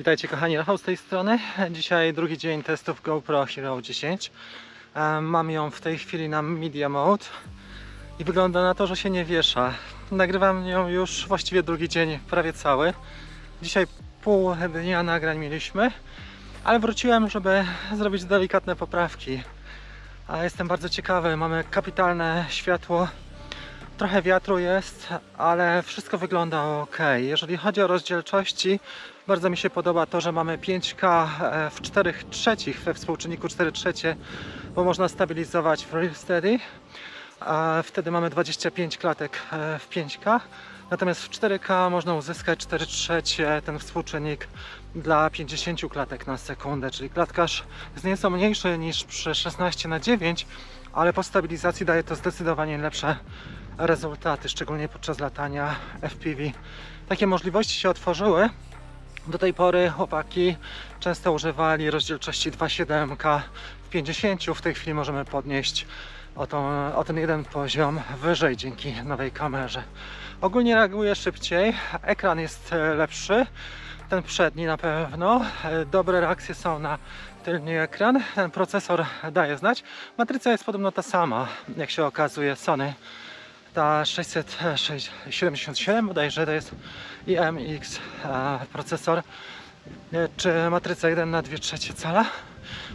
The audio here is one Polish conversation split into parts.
Witajcie kochani, Rafał z tej strony. Dzisiaj drugi dzień testów GoPro Hero 10. E, Mam ją w tej chwili na Media Mode i wygląda na to, że się nie wiesza. Nagrywam ją już właściwie drugi dzień, prawie cały. Dzisiaj pół dnia nagrań mieliśmy, ale wróciłem, żeby zrobić delikatne poprawki. A jestem bardzo ciekawy, mamy kapitalne światło, trochę wiatru jest, ale wszystko wygląda ok. Jeżeli chodzi o rozdzielczości, bardzo mi się podoba to, że mamy 5K e, w 4 trzecich, we współczynniku 4 trzecie, bo można stabilizować w Real Steady. Wtedy mamy 25 klatek e, w 5K. Natomiast w 4K można uzyskać 4 trzecie ten współczynnik dla 50 klatek na sekundę, czyli klatkarz jest nieco mniejszy niż przy 16 na 9, ale po stabilizacji daje to zdecydowanie lepsze rezultaty, szczególnie podczas latania FPV. Takie możliwości się otworzyły. Do tej pory chłopaki często używali rozdzielczości 2.7K w 50. W tej chwili możemy podnieść o, tą, o ten jeden poziom wyżej dzięki nowej kamerze. Ogólnie reaguje szybciej, ekran jest e, lepszy, ten przedni na pewno. E, Dobre reakcje są na tylny ekran, ten procesor daje znać. Matryca jest podobno ta sama, jak się okazuje, Sony ta 677 bodajże to jest IMX e, procesor. E, czy matryca 1 na 2 trzecie cala?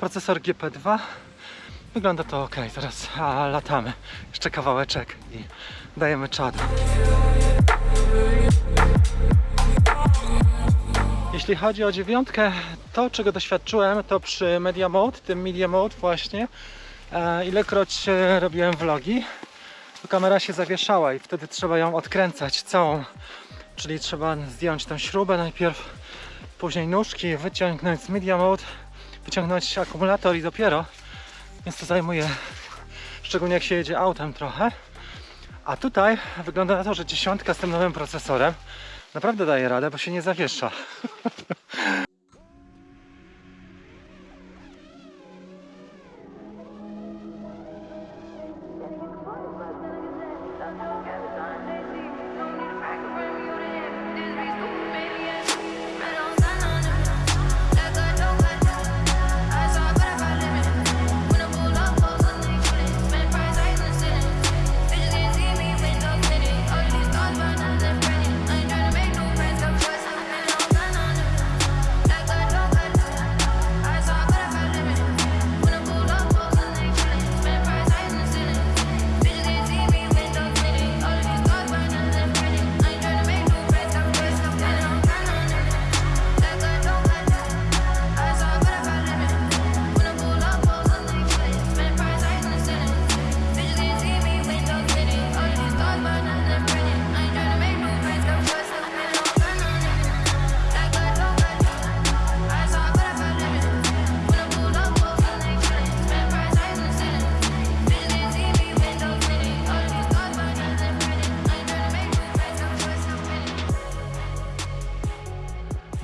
Procesor GP2 wygląda to ok, teraz latamy. Jeszcze kawałeczek i dajemy czadu jeśli chodzi o dziewiątkę, to czego doświadczyłem to przy Media Mode, tym Media Mode właśnie. E, ilekroć robiłem vlogi to kamera się zawieszała i wtedy trzeba ją odkręcać całą. Czyli trzeba zdjąć tę śrubę najpierw, później nóżki, wyciągnąć z media mode, wyciągnąć akumulator i dopiero. Więc to zajmuje, szczególnie jak się jedzie autem trochę. A tutaj wygląda na to, że dziesiątka z tym nowym procesorem naprawdę daje radę, bo się nie zawiesza.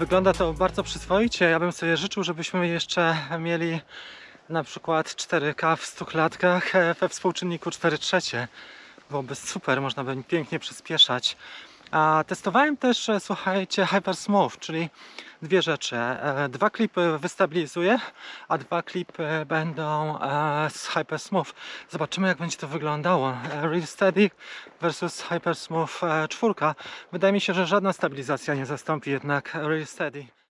Wygląda to bardzo przyzwoicie. Ja bym sobie życzył, żebyśmy jeszcze mieli na przykład 4K w 100 klatkach e, we współczynniku 4 trzecie. Byłoby super, można by pięknie przyspieszać. Testowałem też, e, słuchajcie, Hyper Smooth, czyli dwie rzeczy. E, Dwa klipy wystabilizuję, a dwa klipy będą e, z Hyper Smooth. Zobaczymy, jak będzie to wyglądało. Real Steady versus Hyper Smooth 4. Wydaje mi się, że żadna stabilizacja nie zastąpi jednak Real Steady.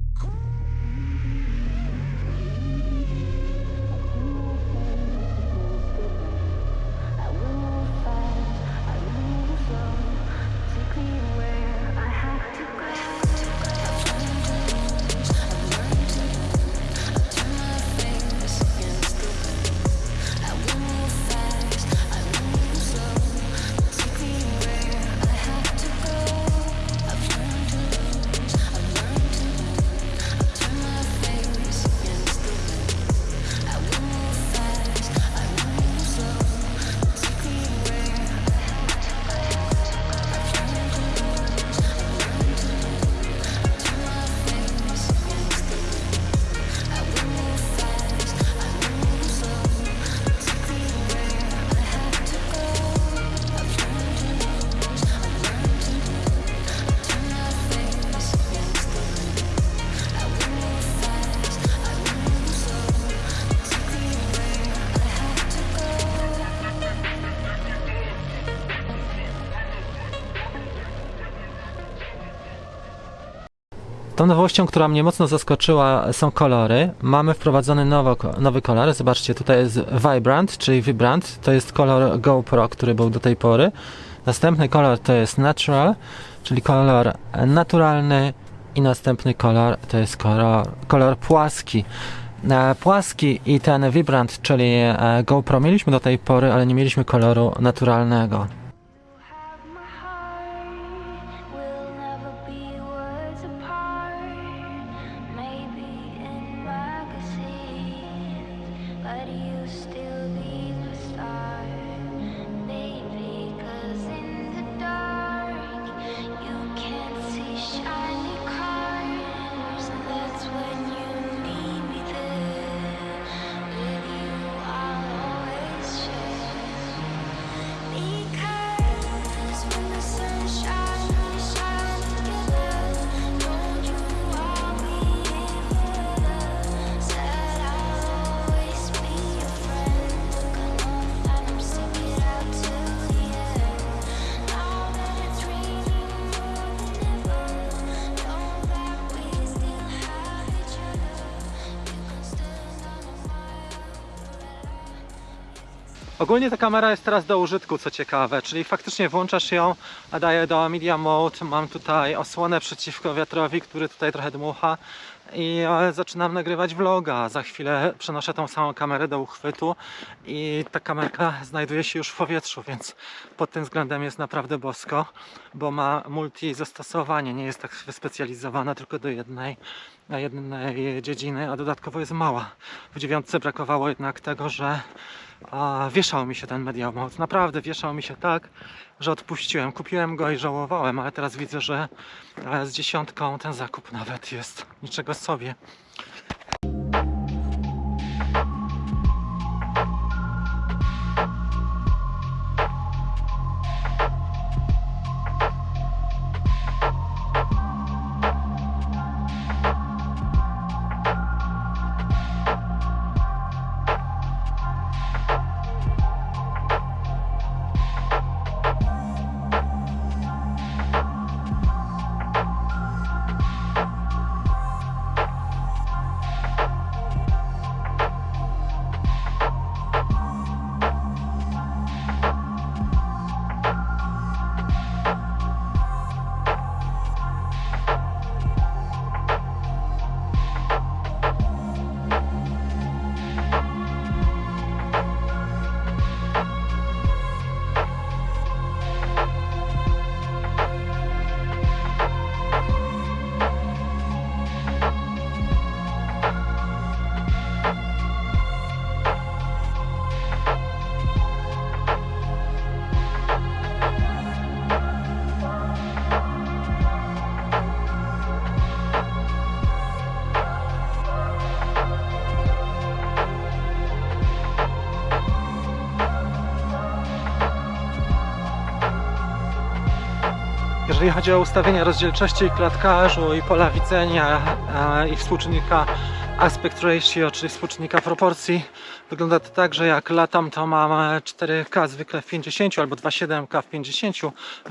Tą nowością, która mnie mocno zaskoczyła, są kolory. Mamy wprowadzony nowo, nowy kolor. Zobaczcie, tutaj jest Vibrant, czyli Vibrant. To jest kolor GoPro, który był do tej pory. Następny kolor to jest Natural, czyli kolor naturalny. I następny kolor to jest kolor, kolor płaski. E, Płaski i ten Vibrant, czyli e, GoPro mieliśmy do tej pory, ale nie mieliśmy koloru naturalnego. But you still be Ogólnie ta kamera jest teraz do użytku, co ciekawe, czyli faktycznie włączasz ją, a daję do Media Mode, mam tutaj osłonę przeciwko wiatrowi, który tutaj trochę dmucha i e, zaczynam nagrywać vloga. Za chwilę przenoszę tą samą kamerę do uchwytu i ta kamerka znajduje się już w powietrzu, więc pod tym względem jest naprawdę bosko, bo ma multi zastosowanie, nie jest tak wyspecjalizowana tylko do jednej, jednej dziedziny, a dodatkowo jest mała. W dziewiątce brakowało jednak tego, że a wieszał mi się ten Media Mode. Naprawdę wieszał mi się tak, że odpuściłem. Kupiłem go i żałowałem, ale teraz widzę, że z dziesiątką ten zakup nawet jest niczego sobie. Jeżeli chodzi o ustawienia rozdzielczości klatkarzu i pola widzenia e, i współczynnika aspect ratio, czyli współczynnika proporcji, wygląda to tak, że jak latam to mam 4K zwykle w 50 albo 2,7K w 50,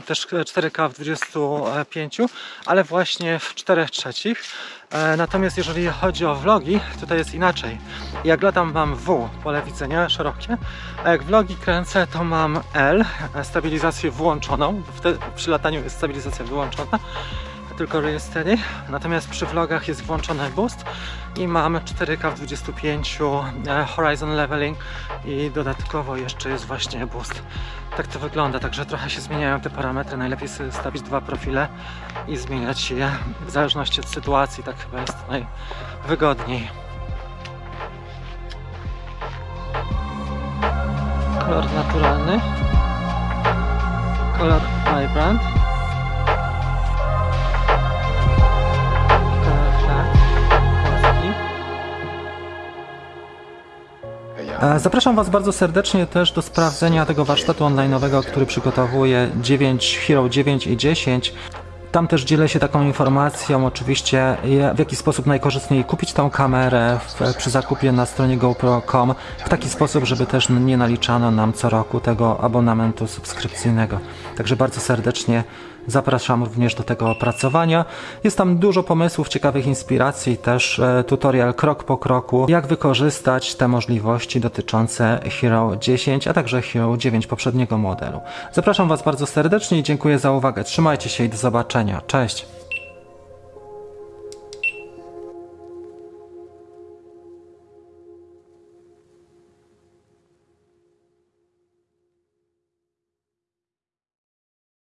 też 4K w 25, ale właśnie w 4 trzecich. E, Natomiast jeżeli chodzi o vlogi, tutaj jest inaczej. Jak latam mam W, pole widzenia szerokie, a jak vlogi kręcę to mam L, e, stabilizację włączoną, przy lataniu jest stabilizacja wyłączona, tylko rejestery. Natomiast przy vlogach jest włączony boost i mam 4K w 25 e, horizon leveling i dodatkowo jeszcze jest właśnie boost. Tak to wygląda, także trochę się zmieniają te parametry. Najlepiej sobie stawić dwa profile i zmieniać je w zależności od sytuacji, tak chyba jest najwygodniej. Kolor naturalny, kolor vibrant, Zapraszam Was bardzo serdecznie też do sprawdzenia tego warsztatu online'owego, który przygotowuję 9 Hero 9 i 10. Tam też dzielę się taką informacją, oczywiście, w jaki sposób najkorzystniej kupić tą kamerę w, przy zakupie na stronie GoPro.com w taki sposób, żeby też nie naliczano nam co roku tego abonamentu subskrypcyjnego. Także bardzo serdecznie zapraszam również do tego opracowania. Jest tam dużo pomysłów, ciekawych inspiracji, też e, tutorial krok po kroku, jak wykorzystać te możliwości dotyczące Hero 10, a także Hero 9 poprzedniego modelu. Zapraszam Was bardzo serdecznie i dziękuję za uwagę. Trzymajcie się i do zobaczenia. Cześć!